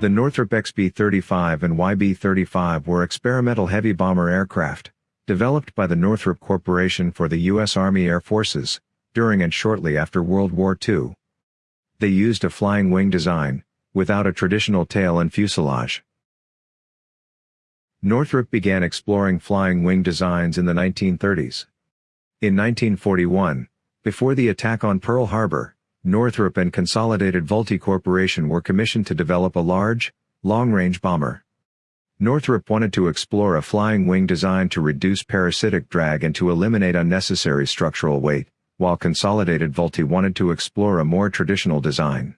The Northrop XB-35 and YB-35 were experimental heavy bomber aircraft, developed by the Northrop Corporation for the U.S. Army Air Forces, during and shortly after World War II. They used a flying wing design, without a traditional tail and fuselage. Northrop began exploring flying wing designs in the 1930s. In 1941, before the attack on Pearl Harbor, Northrop and Consolidated Vultee Corporation were commissioned to develop a large, long-range bomber. Northrop wanted to explore a flying wing design to reduce parasitic drag and to eliminate unnecessary structural weight, while Consolidated Vultee wanted to explore a more traditional design.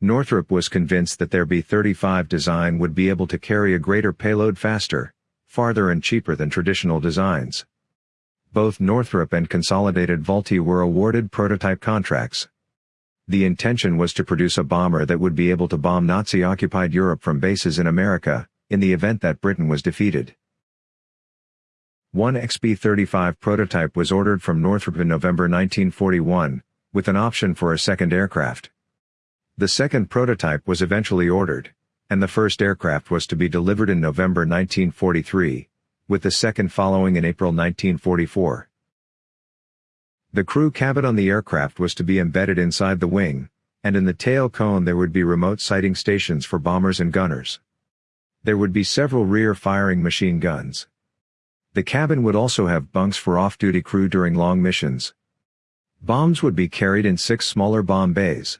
Northrop was convinced that their B-35 design would be able to carry a greater payload faster, farther and cheaper than traditional designs both Northrop and Consolidated Vultee were awarded prototype contracts. The intention was to produce a bomber that would be able to bomb Nazi-occupied Europe from bases in America, in the event that Britain was defeated. One XB-35 prototype was ordered from Northrop in November 1941, with an option for a second aircraft. The second prototype was eventually ordered, and the first aircraft was to be delivered in November 1943, with the second following in April 1944. The crew cabin on the aircraft was to be embedded inside the wing, and in the tail cone there would be remote sighting stations for bombers and gunners. There would be several rear-firing machine guns. The cabin would also have bunks for off-duty crew during long missions. Bombs would be carried in six smaller bomb bays.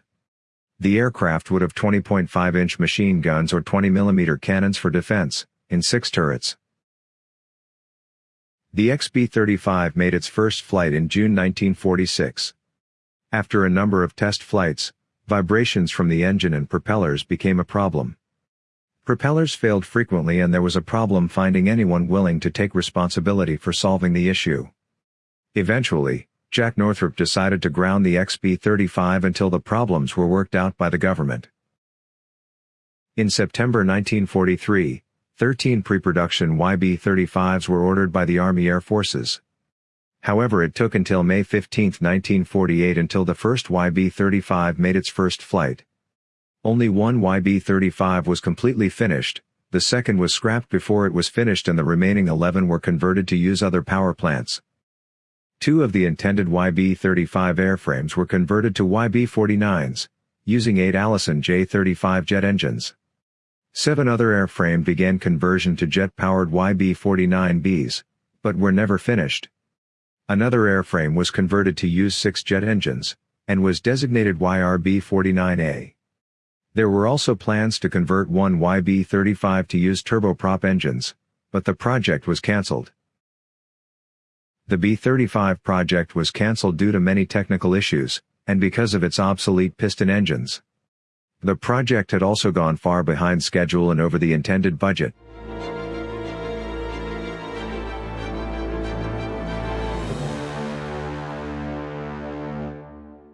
The aircraft would have 20.5-inch machine guns or 20mm cannons for defense, in six turrets. The XB-35 made its first flight in June 1946. After a number of test flights, vibrations from the engine and propellers became a problem. Propellers failed frequently and there was a problem finding anyone willing to take responsibility for solving the issue. Eventually, Jack Northrop decided to ground the XB-35 until the problems were worked out by the government. In September 1943, 13 pre-production YB-35s were ordered by the Army Air Forces. However it took until May 15, 1948 until the first YB-35 made its first flight. Only one YB-35 was completely finished, the second was scrapped before it was finished and the remaining 11 were converted to use other power plants. Two of the intended YB-35 airframes were converted to YB-49s, using eight Allison J-35 jet engines. Seven other airframe began conversion to jet-powered YB-49Bs, but were never finished. Another airframe was converted to use six jet engines, and was designated YRB-49A. There were also plans to convert one YB-35 to use turboprop engines, but the project was cancelled. The B-35 project was cancelled due to many technical issues, and because of its obsolete piston engines. The project had also gone far behind schedule and over the intended budget.